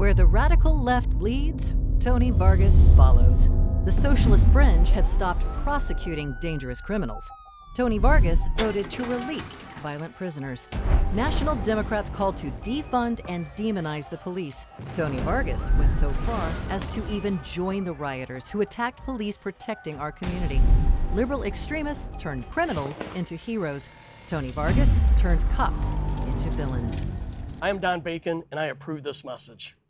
Where the radical left leads, Tony Vargas follows. The socialist fringe have stopped prosecuting dangerous criminals. Tony Vargas voted to release violent prisoners. National Democrats called to defund and demonize the police. Tony Vargas went so far as to even join the rioters who attacked police protecting our community. Liberal extremists turned criminals into heroes. Tony Vargas turned cops into villains. I am Don Bacon, and I approve this message.